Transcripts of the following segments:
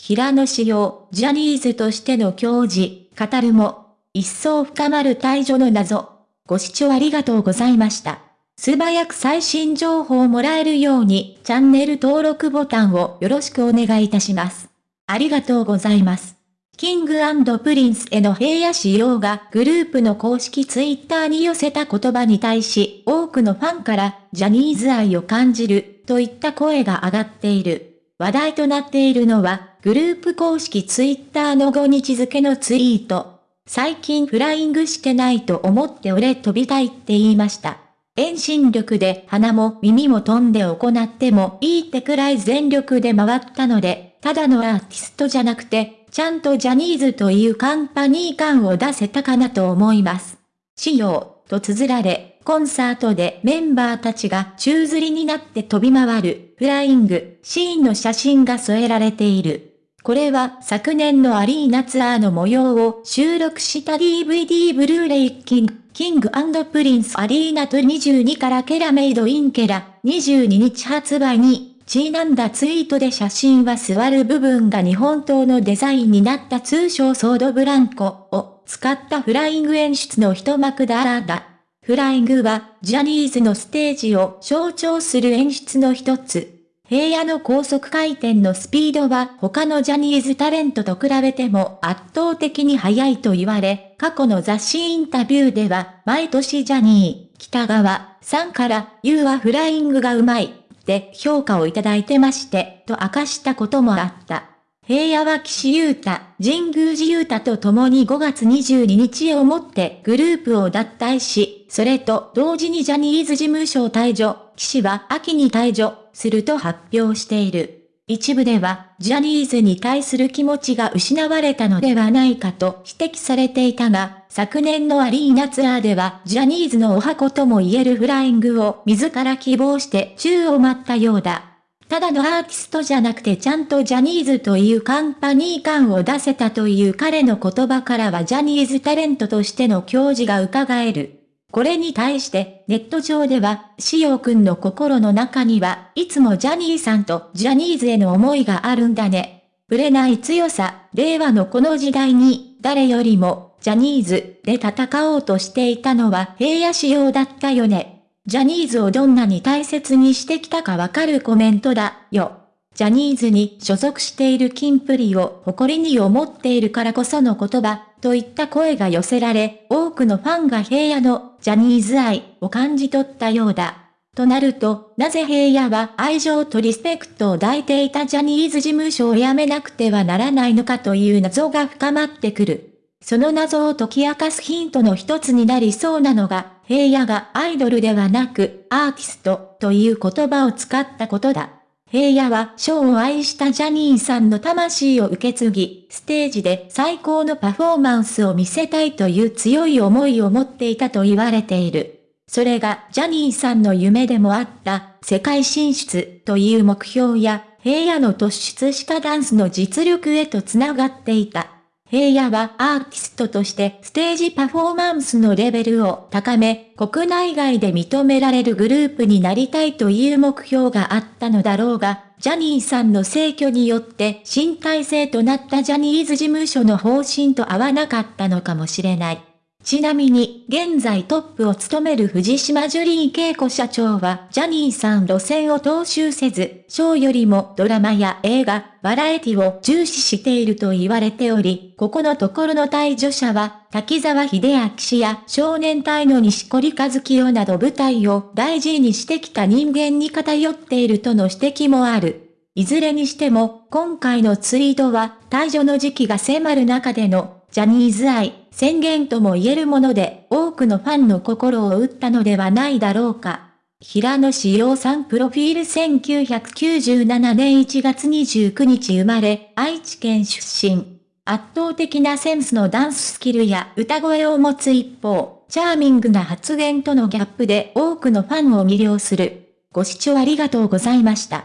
平野紫耀、ジャニーズとしての矜持、語るも、一層深まる退所の謎。ご視聴ありがとうございました。素早く最新情報をもらえるように、チャンネル登録ボタンをよろしくお願いいたします。ありがとうございます。キングプリンスの平野紫耀がグループの公式ツイッターに寄せた言葉に対し多くのファンからジャニーズ愛を感じるといった声が上がっている。話題となっているのはグループ公式ツイッターの5日付のツイート。最近フライングしてないと思って俺飛びたいって言いました。遠心力で鼻も耳も飛んで行ってもいいってくらい全力で回ったので、ただのアーティストじゃなくてちゃんとジャニーズというカンパニー感を出せたかなと思います。仕様、と綴られ、コンサートでメンバーたちが宙吊りになって飛び回る、フライング、シーンの写真が添えられている。これは昨年のアリーナツアーの模様を収録した DVD ブルーレイキング、キングプリンスアリーナツアー2022からケラ Made in ケラ、22日発売にちなんだツイートで写真は座る部分が日本刀のデザインになった通称ソードブランコを使ったフライング演出の一幕だらだ。フライングはジャニーズのステージを象徴する演出の一つ。平野の高速回転のスピードは他のジャニーズタレントと比べても圧倒的に速いと言われ、過去の雑誌インタビューでは毎年ジャニー喜多川さんから You はフライングがうまいで評価をいただいてまして、と明かしたこともあった。平野は岸優太、神宮寺優太と共に5月22日をもってグループを脱退し、それと同時にジャニーズ事務所を退場、岸は秋に退場すると発表している。一部では、ジャニーズに対する気持ちが失われたのではないかと指摘されていたが、昨年のアリーナツアーでは、ジャニーズのお箱とも言えるフライングを自ら希望して宙を待ったようだ。ただのアーティストじゃなくてちゃんとジャニーズというカンパニー感を出せたという彼の言葉からはジャニーズタレントとしての教示が伺える。これに対してネット上では、しおくんの心の中にはいつもジャニーさんとジャニーズへの思いがあるんだね。ぶれない強さ、令和のこの時代に、誰よりも、ジャニーズで戦おうとしていたのは平野仕様だったよね。ジャニーズをどんなに大切にしてきたかわかるコメントだ、よ。ジャニーズに所属しているキンプリを誇りに思っているからこその言葉、といった声が寄せられ、多くのファンが平野のジャニーズ愛を感じ取ったようだ。となると、なぜ平野は愛情とリスペクトを抱いていたジャニーズ事務所を辞めなくてはならないのかという謎が深まってくる。その謎を解き明かすヒントの一つになりそうなのが、平野がアイドルではなく、アーティストという言葉を使ったことだ。平野はショーを愛したジャニーさんの魂を受け継ぎ、ステージで最高のパフォーマンスを見せたいという強い思いを持っていたと言われている。それがジャニーさんの夢でもあった世界進出という目標や平野の突出したダンスの実力へとつながっていた。平野はアーティストとしてステージパフォーマンスのレベルを高め、国内外で認められるグループになりたいという目標があったのだろうが、ジャニーさんの逝去によって新体制となったジャニーズ事務所の方針と合わなかったのかもしれない。ちなみに、現在トップを務める藤島ジュリー恵子社長は、ジャニーさん路線を踏襲せず、ショーよりもドラマや映画、バラエティを重視していると言われており、ここのところの退場者は、滝沢秀明氏や少年隊の西堀和清など舞台を大事にしてきた人間に偏っているとの指摘もある。いずれにしても、今回のツイートは、退場の時期が迫る中でのジャニーズ愛、宣言とも言えるもので、多くのファンの心を打ったのではないだろうか。平野志陽さんプロフィール1997年1月29日生まれ、愛知県出身。圧倒的なセンスのダンススキルや歌声を持つ一方、チャーミングな発言とのギャップで多くのファンを魅了する。ご視聴ありがとうございました。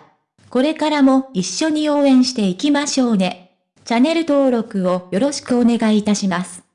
これからも一緒に応援していきましょうね。チャンネル登録をよろしくお願いいたします。